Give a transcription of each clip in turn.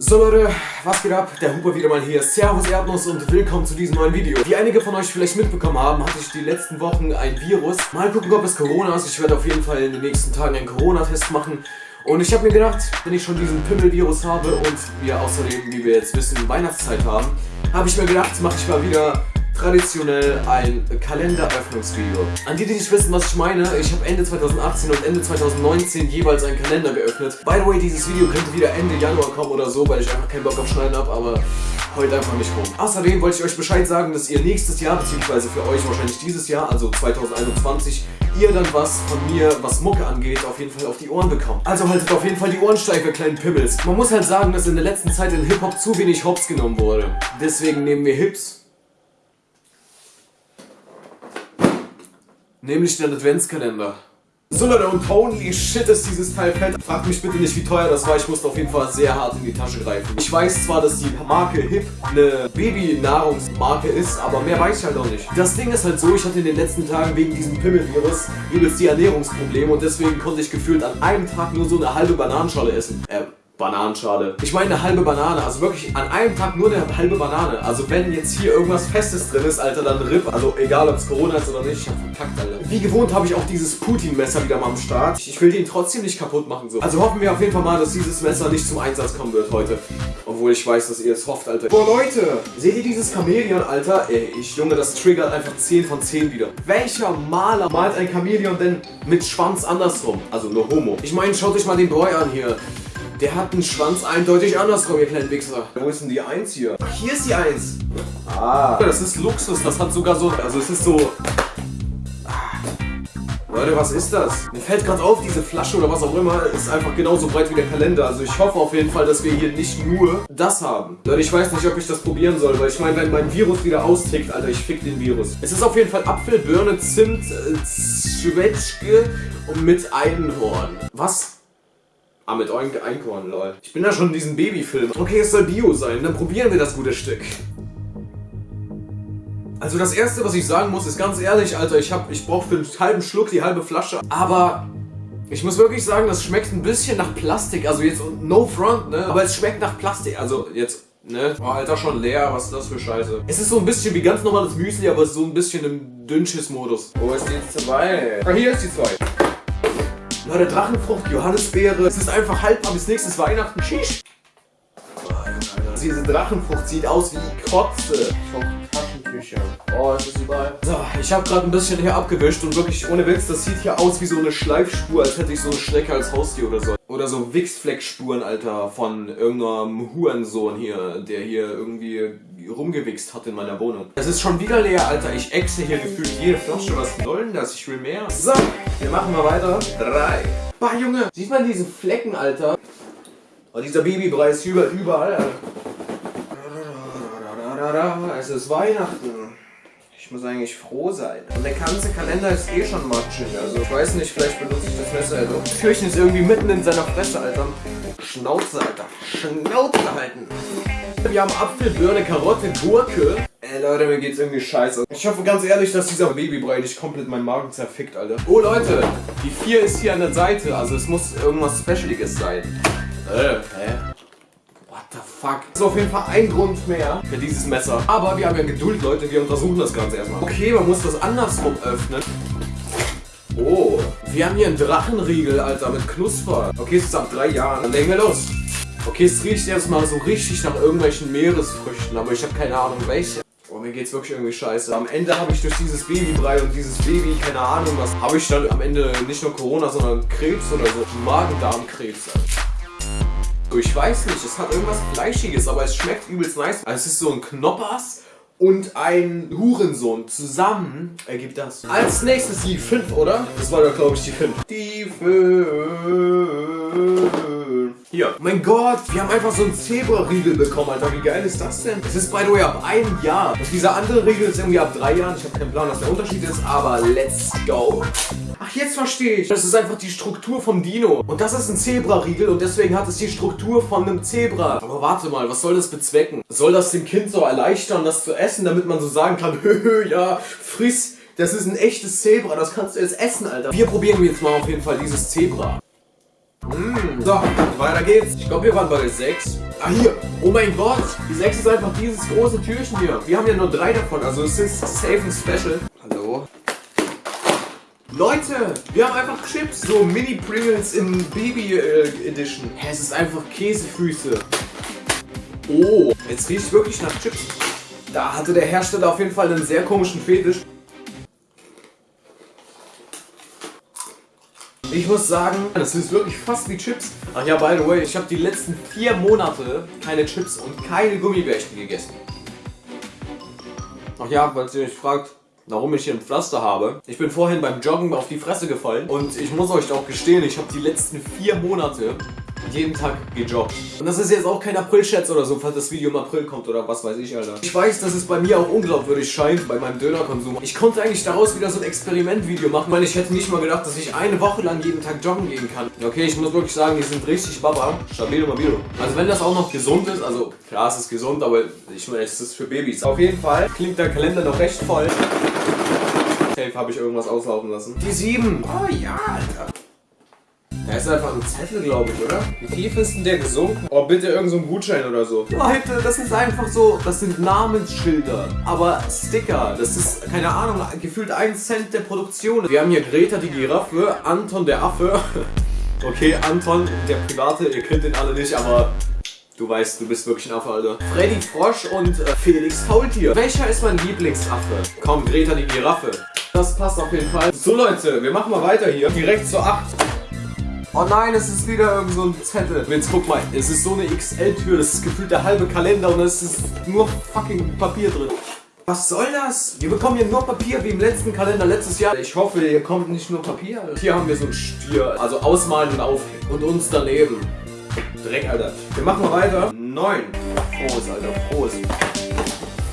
So Leute, was geht ab? Der Huber wieder mal hier. Servus Erdnuss und willkommen zu diesem neuen Video. Wie einige von euch vielleicht mitbekommen haben, hatte ich die letzten Wochen ein Virus. Mal gucken, ob es Corona ist. Ich werde auf jeden Fall in den nächsten Tagen einen Corona-Test machen. Und ich habe mir gedacht, wenn ich schon diesen Pimmel-Virus habe und wir außerdem, wie wir jetzt wissen, Weihnachtszeit haben, habe ich mir gedacht, mache ich mal wieder traditionell ein Kalenderöffnungsvideo. An die, die nicht wissen, was ich meine, ich habe Ende 2018 und Ende 2019 jeweils einen Kalender geöffnet. By the way, dieses Video könnte wieder Ende Januar kommen oder so, weil ich einfach keinen Bock auf Schneiden habe, aber heute einfach nicht rum. Außerdem wollte ich euch Bescheid sagen, dass ihr nächstes Jahr, beziehungsweise für euch wahrscheinlich dieses Jahr, also 2021, ihr dann was von mir, was Mucke angeht, auf jeden Fall auf die Ohren bekommt. Also haltet auf jeden Fall die Ohren steif, ihr kleinen Pimmels. Man muss halt sagen, dass in der letzten Zeit in Hip-Hop zu wenig Hops genommen wurde. Deswegen nehmen wir Hips Nämlich den Adventskalender. So Leute, und holy shit ist dieses Teil fett. Fragt mich bitte nicht, wie teuer das war. Ich musste auf jeden Fall sehr hart in die Tasche greifen. Ich weiß zwar, dass die Marke Hip eine Babynahrungsmarke ist, aber mehr weiß ich halt auch nicht. Das Ding ist halt so, ich hatte in den letzten Tagen wegen diesem Pimmelvirus übelst die Ernährungsprobleme und deswegen konnte ich gefühlt an einem Tag nur so eine halbe Bananenschale essen. Äh, Bananenschale. Ich meine eine halbe Banane, also wirklich an einem Tag nur eine halbe Banane. Also wenn jetzt hier irgendwas Festes drin ist, Alter, dann RIP. Also egal, ob es Corona ist oder nicht, ich hab verkackt, Alter. Wie gewohnt habe ich auch dieses Putin-Messer wieder mal am Start. Ich will den trotzdem nicht kaputt machen, so. Also hoffen wir auf jeden Fall mal, dass dieses Messer nicht zum Einsatz kommen wird heute. Obwohl ich weiß, dass ihr es hofft, Alter. Boah, Leute! Seht ihr dieses Chamäleon, Alter? Ey, ich, Junge, das triggert einfach 10 von 10 wieder. Welcher Maler malt ein Chamäleon denn mit Schwanz andersrum? Also nur Homo. Ich meine, schaut euch mal den Boy an hier. Der hat einen Schwanz eindeutig andersrum, ihr kleinen Wichser. Wo ist denn die 1 hier? Ach, hier ist die 1. Ah. Das ist Luxus, das hat sogar so... Also es ist so... Ah. Leute, was ist das? Mir fällt gerade auf, diese Flasche oder was auch immer ist einfach genauso breit wie der Kalender. Also ich hoffe auf jeden Fall, dass wir hier nicht nur das haben. Leute, ich weiß nicht, ob ich das probieren soll, weil ich meine, wenn mein Virus wieder austickt, Alter, ich fick den Virus. Es ist auf jeden Fall Apfel, Birne, Zimt, äh, Zwetschge und mit Einhorn. Was? Ah, mit Einkorn, lol. Ich bin ja schon in diesem Babyfilm. Okay, es soll Bio sein, dann probieren wir das gute Stück. Also das erste, was ich sagen muss, ist ganz ehrlich, Alter, ich, ich brauche für einen halben Schluck die halbe Flasche. Aber ich muss wirklich sagen, das schmeckt ein bisschen nach Plastik. Also jetzt no front, ne? Aber es schmeckt nach Plastik. Also jetzt, ne? Oh, Alter, schon leer. Was ist das für Scheiße? Es ist so ein bisschen wie ganz normales Müsli, aber so ein bisschen im Dünnschiss-Modus. Wo ist die 2? Ah, hier ist die 2. Leute, Drachenfrucht, Johannisbeere. Es ist einfach haltbar bis nächstes Weihnachten. Shish. Diese Drachenfrucht sieht aus wie Kotze. Taschentücher. Oh, ist das überall. So, ich habe gerade ein bisschen hier abgewischt und wirklich ohne Witz, das sieht hier aus wie so eine Schleifspur, als hätte ich so eine Schnecke als Haustier oder so. Oder so Wichsfleckspuren, Alter, von irgendeinem Hurensohn hier, der hier irgendwie rumgewichst hat in meiner Wohnung. Es ist schon wieder leer, Alter. Ich exe hier gefühlt jede Flasche. Was soll denn das? Ich will mehr. So, wir machen mal weiter. Drei. Bah, Junge. Sieht man diese Flecken, Alter? Oh, dieser Babybrei ist überall, überall. Es ist Weihnachten. Ich muss eigentlich froh sein. Und der ganze Kalender ist eh schon matschig. Also ich weiß nicht, vielleicht benutze ich das Messer ja doch. Türchen ist irgendwie mitten in seiner Fresse, Alter. Schnauze, Alter. Schnauze halten. Wir haben Apfel, Birne, Karotte, Gurke. Ey Leute, mir geht's irgendwie scheiße. Ich hoffe ganz ehrlich, dass dieser Babybrei nicht komplett meinen Magen zerfickt, Alter. Oh Leute, die 4 ist hier an der Seite, also es muss irgendwas Specialiges sein. Äh, hä? What the fuck? Das ist auf jeden Fall ein Grund mehr für dieses Messer. Aber wir haben ja Geduld, Leute, wir untersuchen das Ganze erstmal. Okay, man muss das andersrum öffnen. Oh, wir haben hier einen Drachenriegel, Alter, mit Knusper. Okay, es ist ab drei Jahren. Dann legen wir los. Okay, es riecht erstmal so richtig nach irgendwelchen Meeresfrüchten, aber ich habe keine Ahnung welche. Oh, mir geht's wirklich irgendwie scheiße. Am Ende habe ich durch dieses Babybrei und dieses Baby, keine Ahnung was, habe ich dann am Ende nicht nur Corona, sondern Krebs oder so. Magen-Darm-Krebs. Ich weiß nicht, es hat irgendwas Fleischiges, aber es schmeckt übelst nice. Also es ist so ein Knoppers und ein Hurensohn zusammen ergibt das. Als nächstes die 5, oder? Das war doch, glaube ich, die 5. Die 5. Hier. Mein Gott, wir haben einfach so einen Zebra-Riegel bekommen, Alter. Wie geil ist das denn? Es ist, by the way, ab einem Jahr. Und dieser andere Riegel ist irgendwie ab drei Jahren. Ich habe keinen Plan, was der Unterschied ist, aber let's go. Ach, jetzt verstehe ich. Das ist einfach die Struktur vom Dino. Und das ist ein Zebra-Riegel und deswegen hat es die Struktur von einem Zebra. Aber warte mal, was soll das bezwecken? Soll das dem Kind so erleichtern, das zu essen, damit man so sagen kann, höhö, ja, friss, das ist ein echtes Zebra, das kannst du jetzt essen, Alter. Wir probieren jetzt mal auf jeden Fall dieses Zebra. Mmh. So, weiter geht's. Ich glaube, wir waren bei der 6. Ah, hier. Oh mein Gott. Die 6 ist einfach dieses große Türchen hier. Wir haben ja nur drei davon, also es ist safe ein Special. Hallo? Leute, wir haben einfach Chips. So Mini Pringles in Baby äh, es ist einfach Käsefüße. Oh, jetzt riecht wirklich nach Chips. Da hatte der Hersteller auf jeden Fall einen sehr komischen Fetisch. Ich muss sagen, das ist wirklich fast wie Chips. Ach ja, by the way, ich habe die letzten vier Monate keine Chips und keine Gummibärchen gegessen. Ach ja, falls ihr euch fragt, warum ich hier ein Pflaster habe. Ich bin vorhin beim Joggen auf die Fresse gefallen und ich muss euch auch gestehen, ich habe die letzten vier Monate jeden Tag gejoggt. Und das ist jetzt auch kein April-Scherz oder so, falls das Video im April kommt oder was weiß ich, Alter. Ich weiß, dass es bei mir auch unglaubwürdig scheint, bei meinem Dönerkonsum. Ich konnte eigentlich daraus wieder so ein Experimentvideo machen, weil ich hätte nicht mal gedacht, dass ich eine Woche lang jeden Tag joggen gehen kann. Okay, ich muss wirklich sagen, die sind richtig baba. Stabilo mobilo. Also wenn das auch noch gesund ist, also klar, es ist gesund, aber ich meine, es ist für Babys. Auf jeden Fall klingt der Kalender noch recht voll. Safe habe ich irgendwas auslaufen lassen. Die 7. Oh ja, Alter. Da ist einfach ein Zettel, glaube ich, oder? Wie tief ist denn der gesunken? Oh, bitte irgend so ein Gutschein oder so. Leute, das ist einfach so, das sind Namensschilder. Aber Sticker, das ist, keine Ahnung, gefühlt ein Cent der Produktion. Wir haben hier Greta die Giraffe, Anton der Affe. Okay, Anton, der Private, ihr kennt den alle nicht, aber Du weißt, du bist wirklich ein Affe, Alter. Freddy Frosch und äh, Felix Faultier. Welcher ist mein Lieblingsaffe? Komm, Greta die Giraffe. Das passt auf jeden Fall. So Leute, wir machen mal weiter hier. Direkt zur 8. Oh nein, es ist wieder irgend so ein Zettel. Jetzt guck mal, es ist so eine XL-Tür, das ist gefühlt der halbe Kalender und es ist nur fucking Papier drin. Was soll das? Wir bekommen hier nur Papier wie im letzten Kalender letztes Jahr. Ich hoffe, hier kommt nicht nur Papier. Hier haben wir so ein Stier, also ausmalen und aufhängen. Und uns daneben. Dreck, Alter. Wir machen mal weiter. Neun. Prost, Alter, Prost.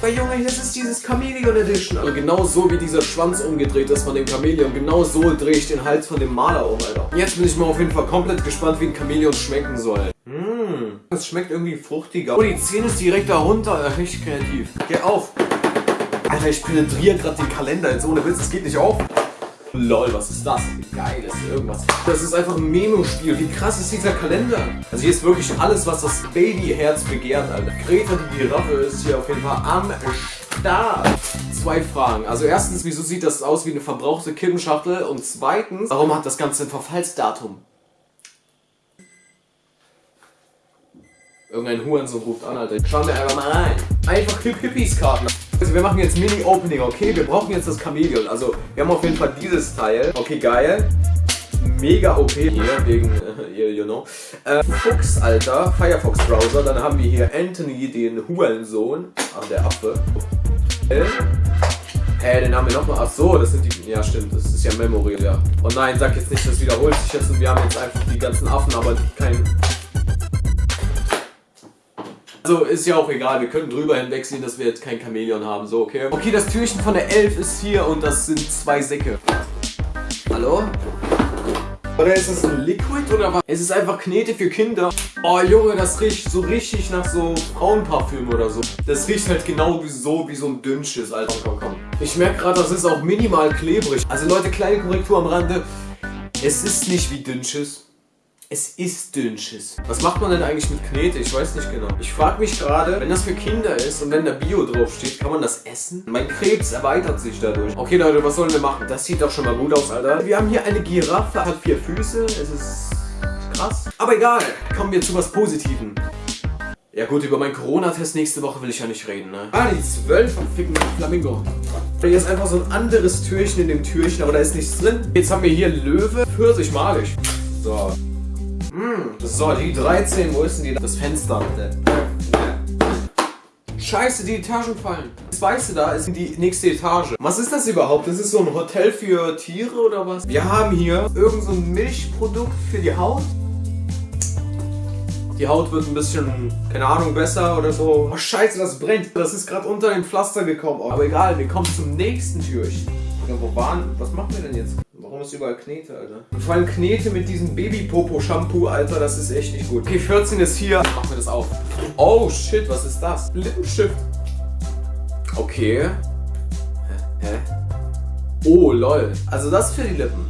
Aber Junge, das ist dieses Chameleon Edition. Also genau so wie dieser Schwanz umgedreht ist von dem Chameleon, genau so drehe ich den Hals von dem Maler um, Alter. Jetzt bin ich mal auf jeden Fall komplett gespannt, wie ein Chameleon schmecken soll. Mmh, das schmeckt irgendwie fruchtiger. Oh, die Zähne ist direkt darunter. Richtig kreativ. Geh auf. Alter, ich penetriere gerade den Kalender jetzt ohne Witz, das geht nicht auf. Lol, was ist das? Geil, ist irgendwas. Das ist einfach ein Memo-Spiel. Wie krass ist dieser Kalender? Also hier ist wirklich alles, was das Babyherz begehrt, Alter. Greta die Giraffe ist hier auf jeden Fall am Start. Zwei Fragen. Also erstens, wieso sieht das aus wie eine verbrauchte Kippenschachtel? Und zweitens, warum hat das Ganze ein Verfallsdatum? Irgendein Hurensohn ruft an, Alter. Schauen wir einfach mal rein. Einfach Hip Hippies Karten. Also wir machen jetzt Mini-Opening, okay? Wir brauchen jetzt das Chameleon. Also wir haben auf jeden Fall dieses Teil. Okay, geil. Mega OP hier, wegen, äh, you know. Äh, Fuchs, Alter, Firefox Browser. Dann haben wir hier Anthony, den Hurensohn. Ah, der Affe. Hä, hey, den haben wir nochmal. Ach so, das sind die. Ja, stimmt, das ist ja Memory, ja. Oh nein, sag jetzt nicht, das wiederholt sich jetzt und wir haben jetzt einfach die ganzen Affen, aber kein also ist ja auch egal, wir können drüber hinwegsehen, dass wir jetzt kein Chamäleon haben, so okay? Okay, das Türchen von der Elf ist hier und das sind zwei Säcke. Hallo? Oder ist das ein Liquid oder was? Es ist einfach Knete für Kinder. Oh Junge, das riecht so richtig nach so Frauenparfüm oder so. Das riecht halt genau wie so, wie so ein Dünnschiss, Alter. Komm, komm. Ich merke gerade, das ist auch minimal klebrig. Also Leute, kleine Korrektur am Rande. Es ist nicht wie Dünnschiss. Es ist Dünnschiss. Was macht man denn eigentlich mit Knete? Ich weiß nicht genau. Ich frage mich gerade, wenn das für Kinder ist und wenn da Bio draufsteht, kann man das essen? Mein Krebs erweitert sich dadurch. Okay Leute, was sollen wir machen? Das sieht doch schon mal gut aus, Alter. Wir haben hier eine Giraffe, hat vier Füße. Es ist krass. Aber egal, kommen wir zu was Positivem. Ja gut, über meinen Corona-Test nächste Woche will ich ja nicht reden, ne? Ah, die 12 vom ficken Flamingo. Hier ist einfach so ein anderes Türchen in dem Türchen, aber da ist nichts drin. Jetzt haben wir hier Löwe, Pfirsich malig. So. So, die 13, wo ist denn die? Das Fenster. Scheiße, die Etagen fallen. Das Weiße da ist die nächste Etage. Was ist das überhaupt? Das ist so ein Hotel für Tiere oder was? Wir haben hier irgend so ein Milchprodukt für die Haut. Die Haut wird ein bisschen, keine Ahnung, besser oder so. Oh scheiße, das brennt. Das ist gerade unter den Pflaster gekommen. Aber egal, wir kommen zum nächsten Türchen. Ja, wo waren? Was machen wir denn jetzt? Ist überall Knete, Alter? Und vor allem Knete mit diesem Baby-Popo-Shampoo, Alter, das ist echt nicht gut. Okay, 14 ist hier. Machen wir das auf. Oh, shit, was ist das? Lippenstift. Okay. Hä? Oh, lol. Also das für die Lippen.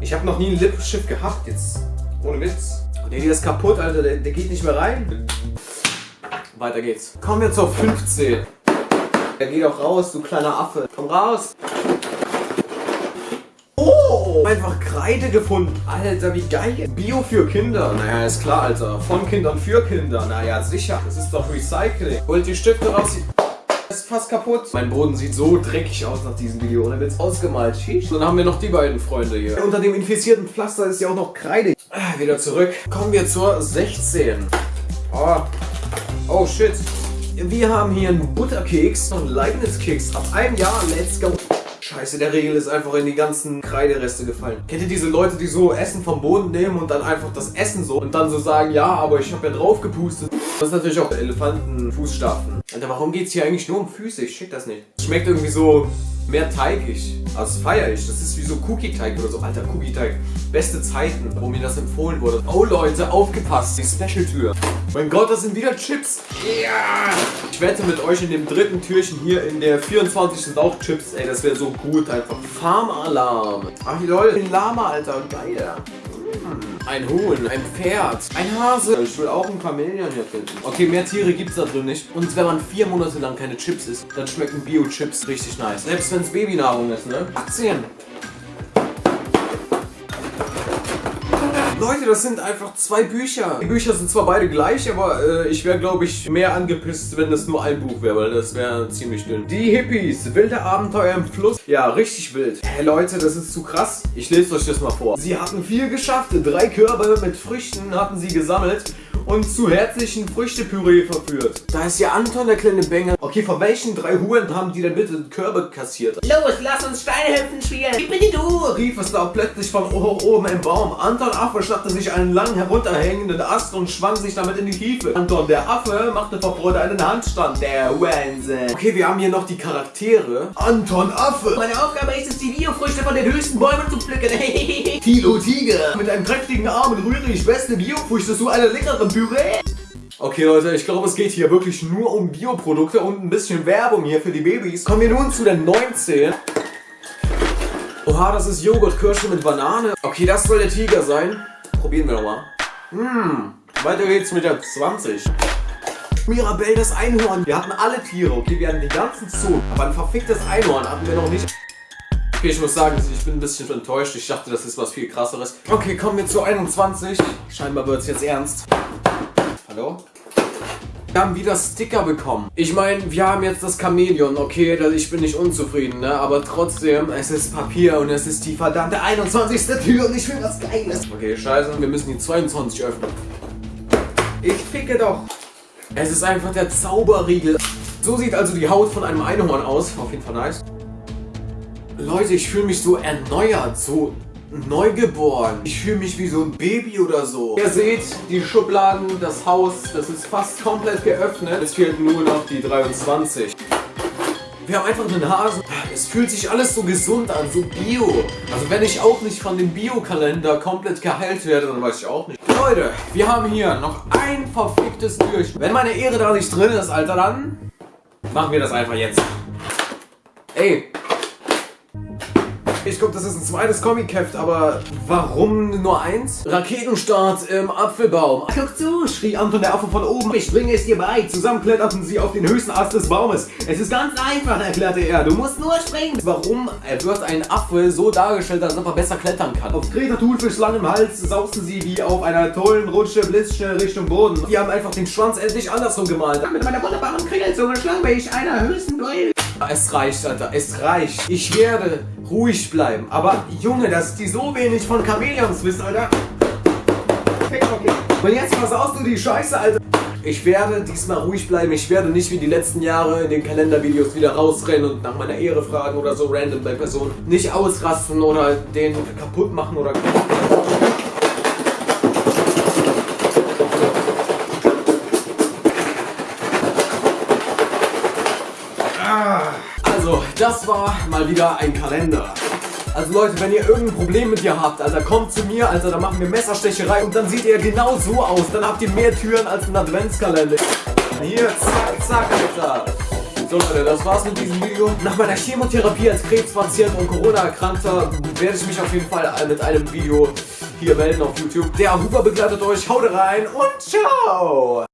Ich habe noch nie einen Lippenstift gehabt. Jetzt Ohne Witz. Der hier ist kaputt, Alter. Der, der geht nicht mehr rein. Weiter geht's. Kommen wir zur 15. Der geht auch raus, du kleiner Affe. Komm raus. Oh, einfach Kreide gefunden. Alter, wie geil. Bio für Kinder. Naja, ist klar, Alter. Von Kindern für Kinder. Naja, sicher. Das ist doch Recycling. Holt die Stifte raus. Ist fast kaputt. Mein Boden sieht so dreckig aus nach diesem Video. Ohne Witz. Ausgemalt. Sheesh. Dann haben wir noch die beiden Freunde hier. Unter dem infizierten Pflaster ist ja auch noch Kreide. Ah, wieder zurück. Kommen wir zur 16. Oh. Oh, shit. Wir haben hier einen Butterkeks und Leibniz-Keks. Ab einem Jahr, let's go. Scheiße, der Regel ist einfach in die ganzen Kreidereste gefallen. Kennt ihr diese Leute, die so Essen vom Boden nehmen und dann einfach das Essen so und dann so sagen, ja, aber ich habe ja drauf gepustet. Das ist natürlich auch Elefantenfußstapfen. Alter, warum geht's hier eigentlich nur um Füße? Ich check das nicht. Schmeckt irgendwie so mehr teigig. Also das. Das ist wie so Cookie-Teig oder so. Alter, Cookie-Teig. Beste Zeiten, wo mir das empfohlen wurde. Oh Leute, aufgepasst. Die Special-Tür. Mein Gott, das sind wieder Chips. Ja! Ich wette mit euch in dem dritten Türchen hier in der 24 sind auch Chips. Ey, das wäre so gut einfach. Farm-Alarm. Ach lol, ein Lama, Alter. Geil. Ein Huhn, ein Pferd, ein Hase. Ich will auch ein Chamäleon hier finden. Okay, mehr Tiere gibt es da drin nicht. Und wenn man vier Monate lang keine Chips isst, dann schmecken Bio-Chips richtig nice. Selbst wenn es Babynahrung ist, ne? Aktien. Leute, das sind einfach zwei Bücher. Die Bücher sind zwar beide gleich, aber äh, ich wäre, glaube ich, mehr angepisst, wenn das nur ein Buch wäre, weil das wäre ziemlich dünn. Die Hippies, wilde Abenteuer im Fluss. Ja, richtig wild. Hey Leute, das ist zu krass. Ich lese euch das mal vor. Sie hatten viel geschafft. Drei Körbe mit Früchten hatten sie gesammelt und zu herzlichen Früchtepüree verführt. Da ist ja Anton, der kleine Bengel. Okay, von welchen drei Huren haben die denn bitte Körbe kassiert? Los, lass uns Steinehüpfen spielen. Ich bin die du. rief es da plötzlich von hoch oben im Baum. Anton Affe schnappte sich einen lang herunterhängenden Ast und schwang sich damit in die Tiefe. Anton der Affe machte vor Freude einen Handstand. Der Wahnsinn. Okay, wir haben hier noch die Charaktere. Anton Affe. Meine Aufgabe ist es, die Biofrüchte von den höchsten Bäumen zu pflücken. Tilo Tiger. Mit einem kräftigen Arm rühre ich beste Biofrüchte zu einer leckeren Püree. Okay Leute, ich glaube es geht hier wirklich nur um Bioprodukte und ein bisschen Werbung hier für die Babys. Kommen wir nun zu der 19. Oha, das ist Joghurt-Kirsche mit Banane. Okay, das soll der Tiger sein. Probieren wir nochmal. Hm, weiter geht's mit der 20. Mirabelle, das Einhorn. Wir hatten alle Tiere, okay, wir hatten den ganzen Zoo. Aber ein verficktes Einhorn hatten wir noch nicht. Okay, ich muss sagen, ich bin ein bisschen enttäuscht. Ich dachte, das ist was viel krasseres. Okay, kommen wir zu 21. Scheinbar wird es jetzt ernst. Hallo? Wir haben wieder Sticker bekommen. Ich meine, wir haben jetzt das Chamäleon, okay, ich bin nicht unzufrieden, ne? Aber trotzdem, es ist Papier und es ist die verdammte 21. Tür und ich will was Geiles. Okay, scheiße, wir müssen die 22 öffnen. Ich ficke doch. Es ist einfach der Zauberriegel. So sieht also die Haut von einem Einhorn aus. Auf jeden Fall nice. Leute, ich fühle mich so erneuert, so neugeboren. Ich fühle mich wie so ein Baby oder so. Ihr seht, die Schubladen, das Haus, das ist fast komplett geöffnet. Es fehlt nur noch die 23. Wir haben einfach einen Hasen. Es fühlt sich alles so gesund an, so bio. Also wenn ich auch nicht von dem Bio-Kalender komplett geheilt werde, dann weiß ich auch nicht. Leute, wir haben hier noch ein verficktes Türchen. Wenn meine Ehre da nicht drin ist, Alter, dann machen wir das einfach jetzt. Ey, ich glaube, das ist ein zweites Comic-Heft, aber warum nur eins? Raketenstart im Apfelbaum. Guck zu, schrie Anton der Affe von oben. Ich bringe es dir bei. Zusammen kletterten sie auf den höchsten Ast des Baumes. Es ist ganz einfach, erklärte er. Du musst nur springen. Warum wird ein Affe so dargestellt, ob er besser klettern kann? Auf Greta Thunfisch langem Hals sausten sie wie auf einer tollen Rutsche blitzschnell Richtung Boden. Die haben einfach den Schwanz endlich andersrum gemalt. Mit meiner wunderbaren Kringelzunge schlage ich einer höchsten Duell. Es reicht, Alter, es reicht. Ich werde ruhig bleiben. Aber Junge, dass die so wenig von Chamäleons wissen, Alter. Okay, okay. Und jetzt versaust du die Scheiße, Alter. Ich werde diesmal ruhig bleiben. Ich werde nicht wie die letzten Jahre in den Kalendervideos wieder rausrennen und nach meiner Ehre fragen oder so random bei Personen. Nicht ausrasten oder den kaputt machen oder. Also, das war mal wieder ein Kalender. Also Leute, wenn ihr irgendein Problem mit ihr habt, Alter, kommt zu mir, Alter, dann machen wir Messerstecherei und dann sieht ihr genau so aus. Dann habt ihr mehr Türen als ein Adventskalender. Hier, zack, zack, Alter. So Leute, das war's mit diesem Video. Nach meiner Chemotherapie als Krebspatient und Corona-Erkrankter werde ich mich auf jeden Fall mit einem Video hier melden auf YouTube. Der Huber begleitet euch. Haut rein und ciao!